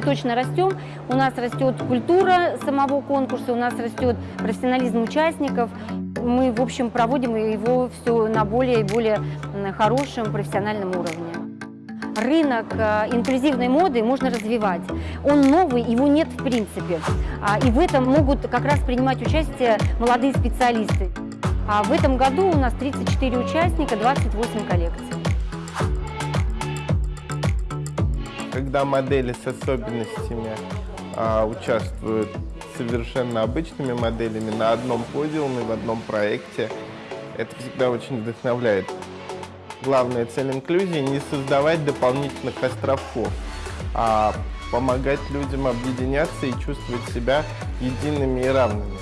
точно растем. У нас растет культура самого конкурса, у нас растет профессионализм участников. Мы, в общем, проводим его все на более и более хорошем профессиональном уровне. Рынок э, инклюзивной моды можно развивать. Он новый, его нет в принципе. А, И в этом могут как раз принимать участие молодые специалисты. А в этом году у нас 34 участника, 28 коллекций. Когда модели с особенностями а, участвуют совершенно обычными моделями на одном подиуме, в одном проекте, это всегда очень вдохновляет. Главная цель инклюзии – не создавать дополнительных островков, а помогать людям объединяться и чувствовать себя едиными и равными.